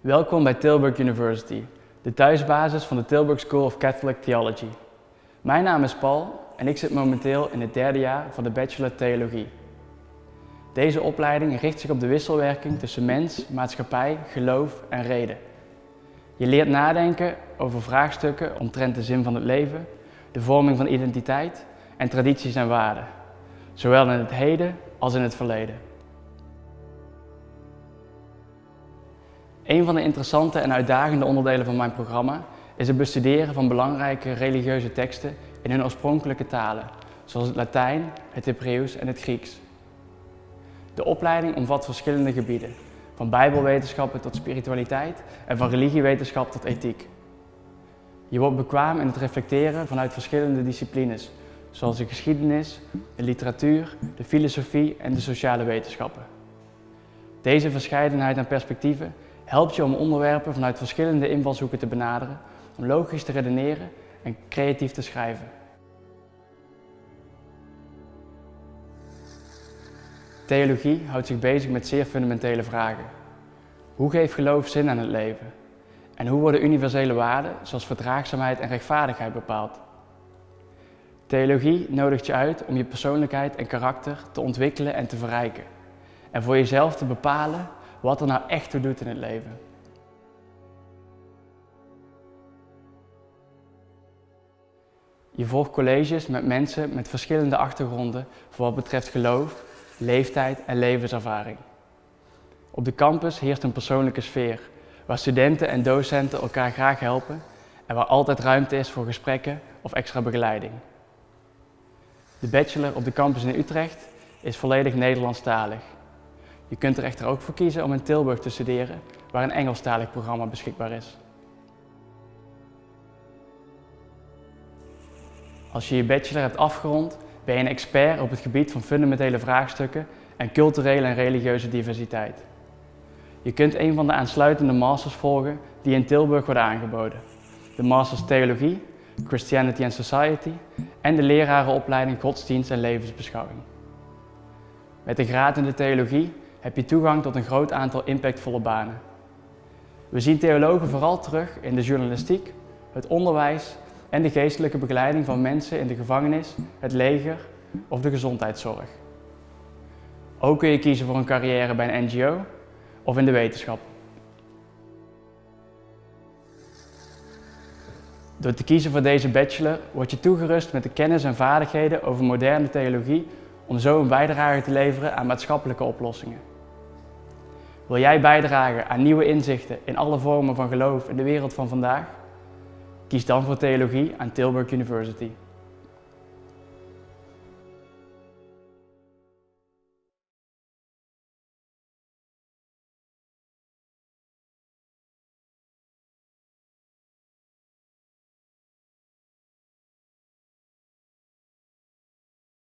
Welkom bij Tilburg University, de thuisbasis van de Tilburg School of Catholic Theology. Mijn naam is Paul en ik zit momenteel in het derde jaar van de Bachelor Theologie. Deze opleiding richt zich op de wisselwerking tussen mens, maatschappij, geloof en reden. Je leert nadenken over vraagstukken omtrent de zin van het leven, de vorming van identiteit en tradities en waarden, zowel in het heden als in het verleden. Een van de interessante en uitdagende onderdelen van mijn programma is het bestuderen van belangrijke religieuze teksten in hun oorspronkelijke talen, zoals het Latijn, het Hebreeuws en het Grieks. De opleiding omvat verschillende gebieden, van bijbelwetenschappen tot spiritualiteit en van religiewetenschap tot ethiek. Je wordt bekwaam in het reflecteren vanuit verschillende disciplines, zoals de geschiedenis, de literatuur, de filosofie en de sociale wetenschappen. Deze verscheidenheid aan perspectieven helpt je om onderwerpen vanuit verschillende invalshoeken te benaderen, om logisch te redeneren en creatief te schrijven. Theologie houdt zich bezig met zeer fundamentele vragen. Hoe geeft geloof zin aan het leven? En hoe worden universele waarden zoals verdraagzaamheid en rechtvaardigheid bepaald? Theologie nodigt je uit om je persoonlijkheid en karakter te ontwikkelen en te verrijken. En voor jezelf te bepalen wat er nou echt toe doet in het leven. Je volgt colleges met mensen met verschillende achtergronden voor wat betreft geloof, leeftijd en levenservaring. Op de campus heerst een persoonlijke sfeer, waar studenten en docenten elkaar graag helpen en waar altijd ruimte is voor gesprekken of extra begeleiding. De bachelor op de campus in Utrecht is volledig Nederlandstalig. Je kunt er echter ook voor kiezen om in Tilburg te studeren, waar een Engelstalig programma beschikbaar is. Als je je bachelor hebt afgerond, ben je een expert op het gebied van fundamentele vraagstukken en culturele en religieuze diversiteit. Je kunt een van de aansluitende masters volgen die in Tilburg worden aangeboden. De Masters Theologie, Christianity and Society en de lerarenopleiding Godsdienst en Levensbeschouwing. Met de graad in de theologie heb je toegang tot een groot aantal impactvolle banen. We zien theologen vooral terug in de journalistiek, het onderwijs en de geestelijke begeleiding van mensen in de gevangenis, het leger of de gezondheidszorg. Ook kun je kiezen voor een carrière bij een NGO of in de wetenschap. Door te kiezen voor deze bachelor word je toegerust met de kennis en vaardigheden over moderne theologie om zo een bijdrage te leveren aan maatschappelijke oplossingen. Wil jij bijdragen aan nieuwe inzichten in alle vormen van geloof in de wereld van vandaag? Kies dan voor theologie aan Tilburg University.